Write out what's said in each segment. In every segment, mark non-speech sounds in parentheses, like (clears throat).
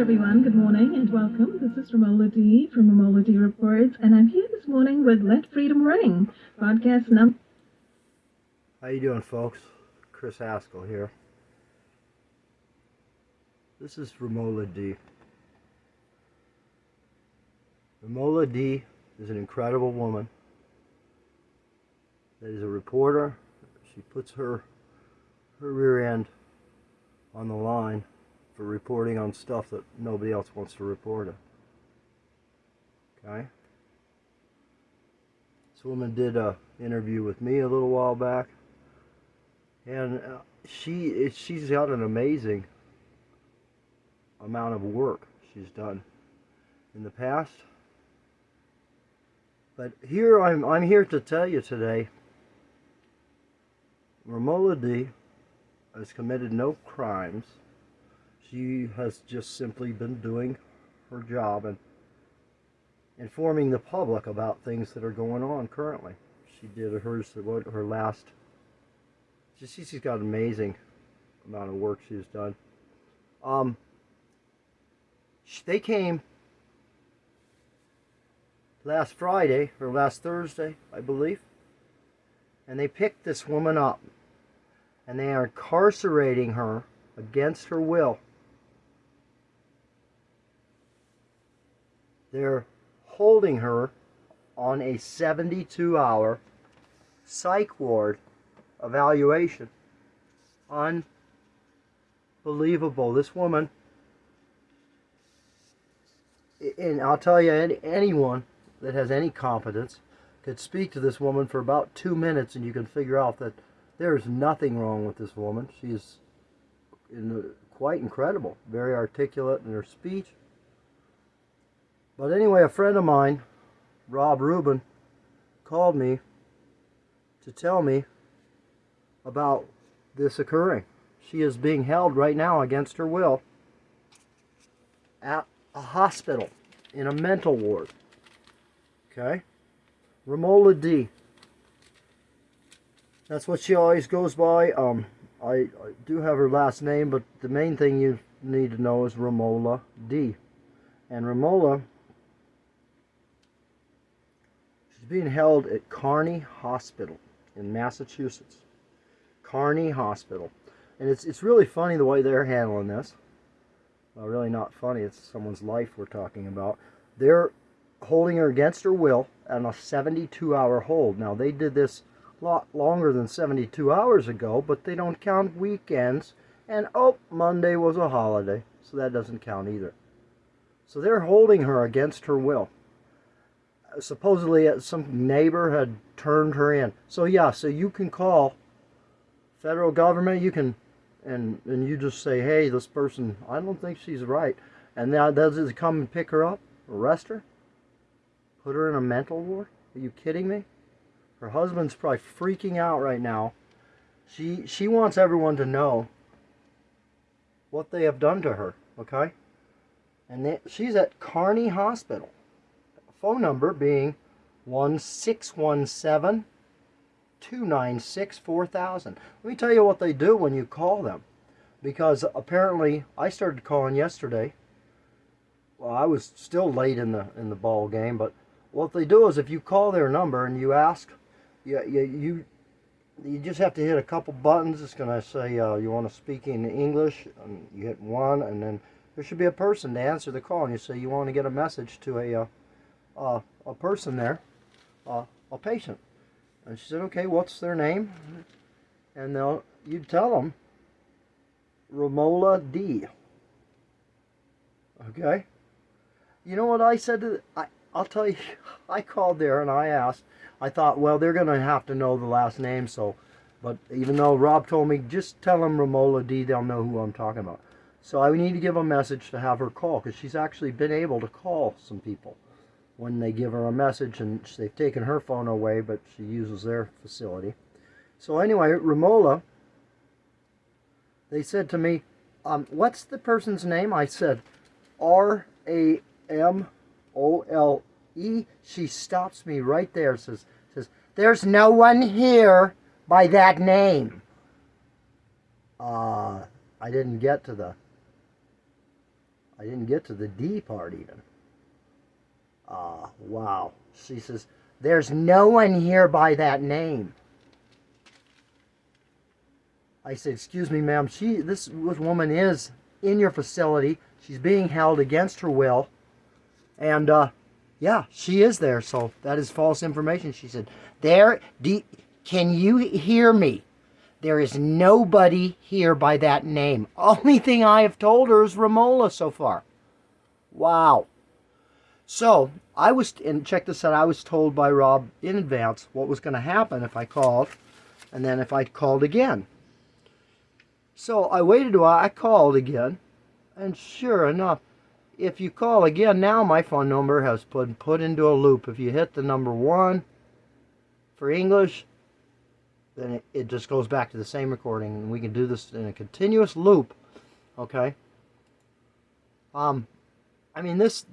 everyone. Good morning and welcome. This is Romola D from Romola D Reports, and I'm here this morning with Let Freedom Ring, podcast number. How you doing, folks? Chris Haskell here. This is Romola D. Romola D is an incredible woman that is a reporter. She puts her her rear end on the line for reporting on stuff that nobody else wants to report on. Okay? This woman did a interview with me a little while back, and uh, she she's got an amazing amount of work she's done in the past. But here I'm I'm here to tell you today. Romola D has committed no crimes she has just simply been doing her job and informing the public about things that are going on currently. She did hers, her last, she, she's got an amazing amount of work she's done. Um, they came last Friday, or last Thursday, I believe, and they picked this woman up, and they are incarcerating her against her will They're holding her on a 72 hour psych ward evaluation. Unbelievable. This woman, and I'll tell you, anyone that has any competence could speak to this woman for about two minutes and you can figure out that there is nothing wrong with this woman. She is in quite incredible, very articulate in her speech. But anyway, a friend of mine, Rob Rubin, called me to tell me about this occurring. She is being held right now against her will at a hospital in a mental ward. Okay? Romola D. That's what she always goes by. Um, I, I do have her last name, but the main thing you need to know is Romola D. And Romola being held at Carney Hospital in Massachusetts. Carney Hospital. And it's, it's really funny the way they're handling this. Well, really not funny. It's someone's life we're talking about. They're holding her against her will on a 72-hour hold. Now, they did this a lot longer than 72 hours ago, but they don't count weekends. And, oh, Monday was a holiday, so that doesn't count either. So they're holding her against her will supposedly uh, some neighbor had turned her in. So yeah, so you can call federal government, you can, and, and you just say, hey, this person, I don't think she's right. And now does it come and pick her up, arrest her, put her in a mental ward? Are you kidding me? Her husband's probably freaking out right now. She, she wants everyone to know what they have done to her, okay? And they, she's at Carney Hospital phone number being 1617 296 4000. Let me tell you what they do when you call them. Because apparently I started calling yesterday. Well, I was still late in the in the ball game, but what they do is if you call their number and you ask, you you you, you just have to hit a couple buttons. It's going to say uh, you want to speak in English, and you hit one, and then there should be a person to answer the call, and you say you want to get a message to a uh, uh, a person there, uh, a patient. And she said, okay, what's their name? And they'll, you tell them, Romola D. Okay? You know what I said to, I, I'll tell you, (laughs) I called there and I asked, I thought, well, they're going to have to know the last name, so, but even though Rob told me, just tell them Romola D, they'll know who I'm talking about. So I need to give a message to have her call, because she's actually been able to call some people when they give her a message and they've taken her phone away but she uses their facility. So anyway Romola they said to me um, what's the person's name? I said R-A-M-O-L-E she stops me right there says says there's no one here by that name. Uh, I didn't get to the I didn't get to the D part even. Uh, wow. She says, there's no one here by that name. I said, excuse me, ma'am, she, this, this woman is in your facility. She's being held against her will. And, uh, yeah, she is there. So that is false information. She said, there, do, can you hear me? There is nobody here by that name. Only thing I have told her is Romola so far. Wow. So, I was, and check this out, I was told by Rob in advance what was going to happen if I called, and then if I called again. So, I waited a while, I called again, and sure enough, if you call again, now my phone number has been put into a loop. If you hit the number one for English, then it, it just goes back to the same recording, and we can do this in a continuous loop, okay? Um, I mean, this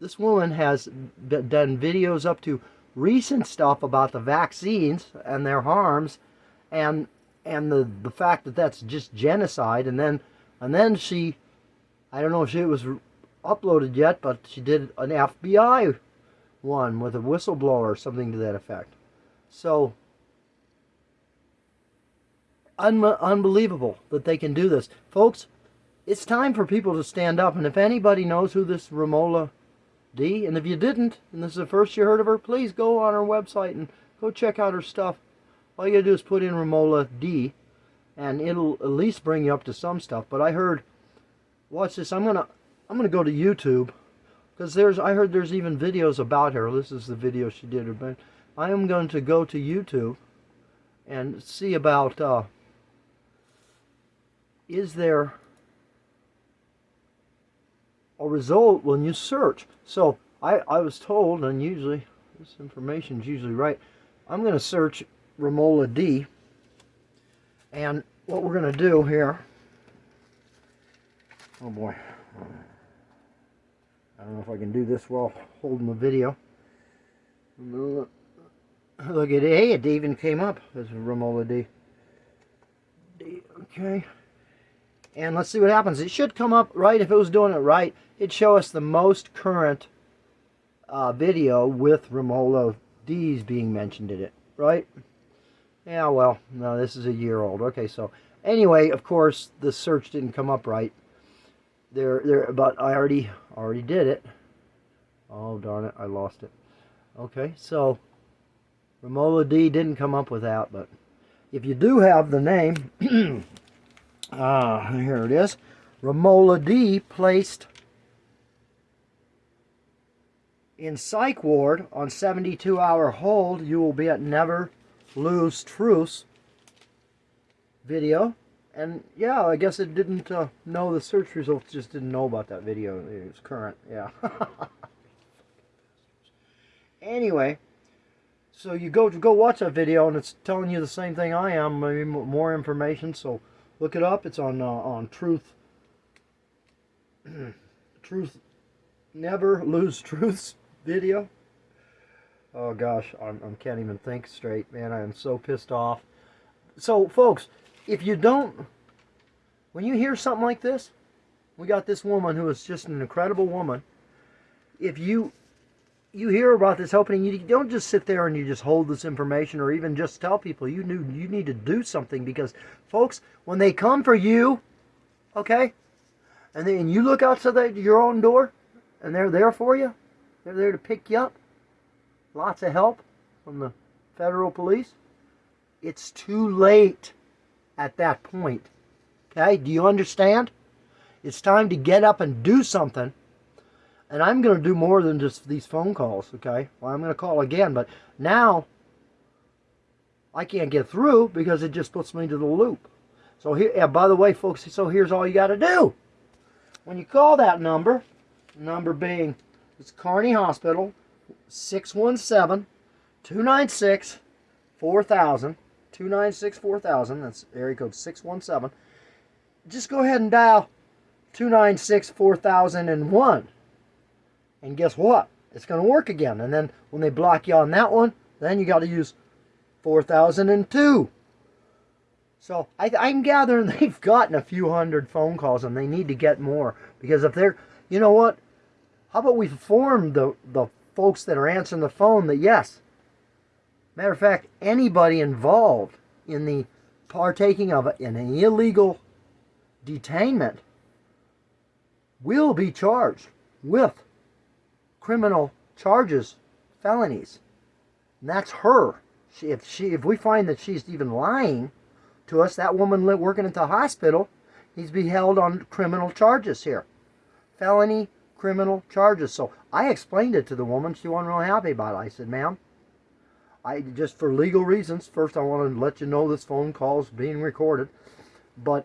this woman has done videos up to recent stuff about the vaccines and their harms and and the the fact that that's just genocide and then and then she I don't know if she was uploaded yet but she did an FBI one with a whistleblower or something to that effect. So un unbelievable that they can do this. Folks it's time for people to stand up and if anybody knows who this Romola D. And if you didn't, and this is the first you heard of her, please go on her website and go check out her stuff. All you gotta do is put in Romola D, and it'll at least bring you up to some stuff. But I heard, watch this. I'm gonna, I'm gonna go to YouTube, because there's, I heard there's even videos about her. This is the video she did. But I am going to go to YouTube and see about, uh, is there a result when you search. So I, I was told, and usually this information is usually right, I'm going to search Romola D. And what we're going to do here, oh boy, I don't know if I can do this while holding the video. Look at hey, it even came up as Romola D. D. Okay. And let's see what happens. It should come up right if it was doing it right it'd show us the most current uh, video with Romola D's being mentioned in it, right? Yeah, well, no, this is a year old. Okay, so anyway, of course, the search didn't come up right. There, there, but I already, already did it. Oh, darn it, I lost it. Okay, so Romola D didn't come up with that, but if you do have the name, (clears throat) ah, here it is. Romola D placed in psych ward on 72 hour hold, you will be at Never Lose Truce video. And yeah, I guess it didn't uh, know the search results, just didn't know about that video. It was current, yeah. (laughs) anyway, so you go to go watch that video and it's telling you the same thing I am, maybe more information. So look it up. It's on uh, on Truth. (clears throat) truth, never lose truths video. Oh gosh, I'm, I can't even think straight, man. I am so pissed off. So, folks, if you don't, when you hear something like this, we got this woman who is just an incredible woman. If you you hear about this opening, you don't just sit there and you just hold this information or even just tell people. You knew you need to do something because, folks, when they come for you, okay, and then you look outside your own door, and they're there for you, they're there to pick you up. Lots of help from the federal police. It's too late at that point. Okay, do you understand? It's time to get up and do something. And I'm going to do more than just these phone calls, okay? Well, I'm going to call again, but now I can't get through because it just puts me into the loop. So here, yeah, by the way, folks, so here's all you got to do. When you call that number, number being it's Carney Hospital, 617 296 4000. 296 4000. That's area code 617. Just go ahead and dial 296 4001. And guess what? It's going to work again. And then when they block you on that one, then you got to use 4002. So I, I'm gathering (laughs) they've gotten a few hundred phone calls and they need to get more because if they're you know what? How about we inform the, the folks that are answering the phone that yes, matter of fact, anybody involved in the partaking of an illegal detainment will be charged with criminal charges, felonies. And that's her. She, if she, if we find that she's even lying to us, that woman working at the hospital needs to be held on criminal charges here, felony criminal charges. So I explained it to the woman. She wasn't real happy about it. I said, "Ma'am, I just for legal reasons. First, I want to let you know this phone call is being recorded, but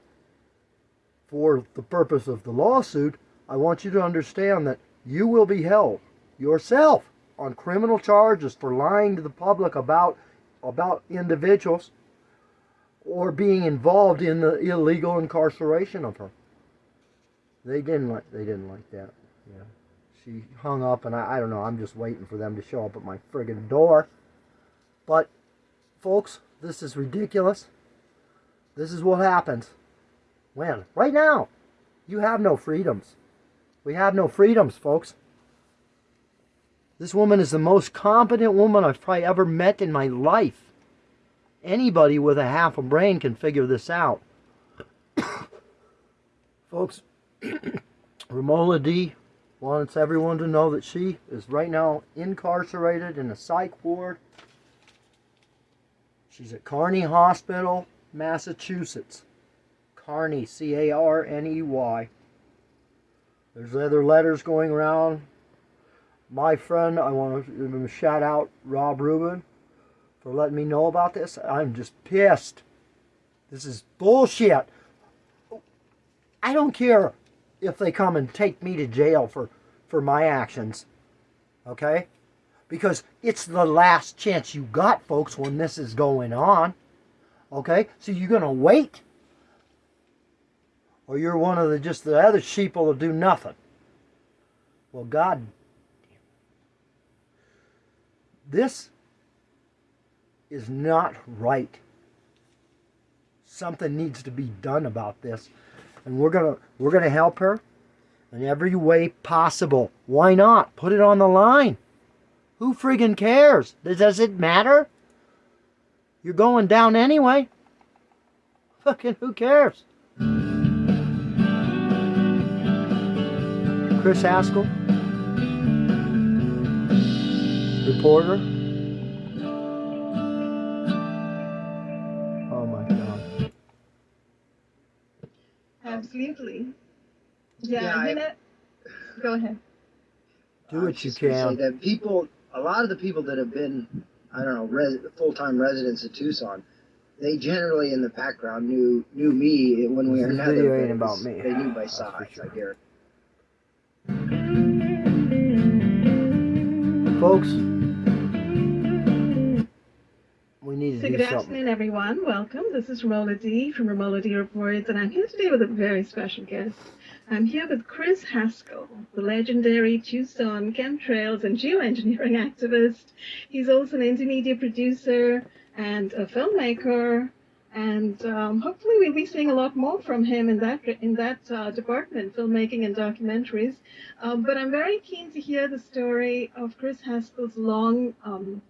for the purpose of the lawsuit, I want you to understand that you will be held yourself on criminal charges for lying to the public about about individuals or being involved in the illegal incarceration of her. They didn't like they didn't like that. Yeah. She hung up and I, I don't know, I'm just waiting for them to show up at my friggin' door. But folks, this is ridiculous. This is what happens. When? Right now. You have no freedoms. We have no freedoms, folks. This woman is the most competent woman I've probably ever met in my life. Anybody with a half a brain can figure this out. (coughs) Folks, (coughs) Romola D wants everyone to know that she is right now incarcerated in a psych ward. She's at Carney Hospital, Massachusetts. Carney, C A R N E Y. There's other letters going around my friend, I want to shout out, Rob Rubin, for letting me know about this. I'm just pissed. This is bullshit. I don't care if they come and take me to jail for, for my actions. Okay? Because it's the last chance you got, folks, when this is going on. Okay? So you're going to wait? Or you're one of the just the other sheep will do nothing. Well, God this is not right. Something needs to be done about this. And we're gonna we're gonna help her in every way possible. Why not? Put it on the line. Who friggin' cares? Does it matter? You're going down anyway. (laughs) Fucking who cares? Chris Haskell reporter. Oh my god. Absolutely. Yeah, yeah I, go ahead. Do what you can. that people, a lot of the people that have been, I don't know, res, full-time residents of Tucson, they generally in the background knew knew me when we were in Video ain't about me. They knew by size, sure. I guarantee. Folks, good afternoon, everyone. Welcome. This is Romola D from Romola D Reports, and I'm here today with a very special guest. I'm here with Chris Haskell, the legendary Tucson chemtrails and geoengineering (laughs) activist. He's also an intermedia producer and a filmmaker, and um, hopefully we'll be seeing a lot more from him in that in that uh, department, filmmaking and documentaries. Um, but I'm very keen to hear the story of Chris Haskell's long um,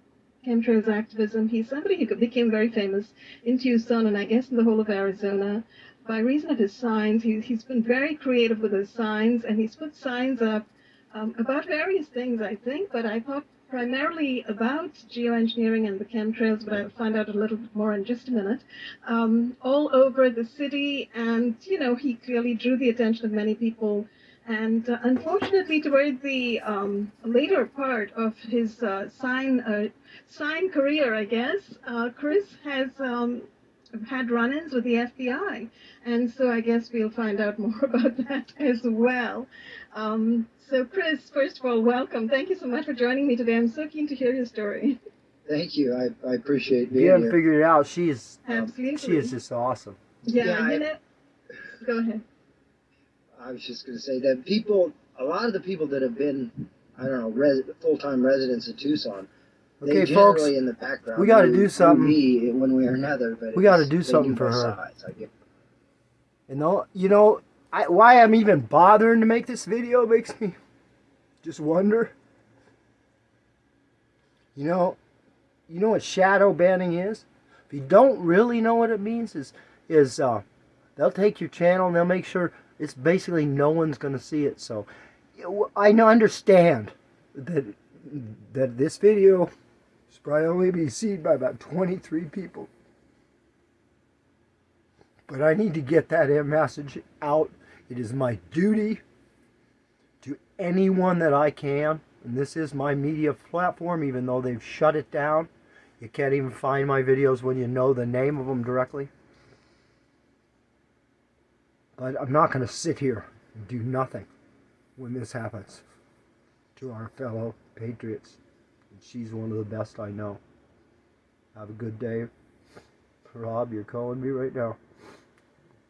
chemtrails activism. He's somebody who became very famous in Tucson and I guess in the whole of Arizona by reason of his signs. He, he's been very creative with his signs and he's put signs up um, about various things, I think, but I thought primarily about geoengineering and the chemtrails, but I'll find out a little bit more in just a minute, um, all over the city. And, you know, he clearly drew the attention of many people and uh, unfortunately, toward the um, later part of his uh, sign uh, sign career, I guess, uh, Chris has um, had run-ins with the FBI, and so I guess we'll find out (laughs) more about that as well. Um, so, Chris, first of all, welcome. Thank you so much for joining me today. I'm so keen to hear your story. Thank you. I, I appreciate being you haven't figured it out. She's absolutely. she is just awesome. Yeah, yeah I, know. Go ahead. I was just going to say that people, a lot of the people that have been, I don't know, res, full-time residents of Tucson, okay, they folks, in the background. We got to do something. Me one way or another, but we got to do something for her. Sides, and though, you know, I, why I'm even bothering to make this video makes me (laughs) just wonder. You know, you know what shadow banning is? If you don't really know what it means, is is uh, they'll take your channel and they'll make sure it's basically no one's going to see it. So I understand that that this video is probably only be seen by about 23 people. But I need to get that message out. It is my duty to anyone that I can. And this is my media platform, even though they've shut it down. You can't even find my videos when you know the name of them directly. But I'm not going to sit here and do nothing when this happens to our fellow patriots. And she's one of the best I know. Have a good day. Rob, you're calling me right now.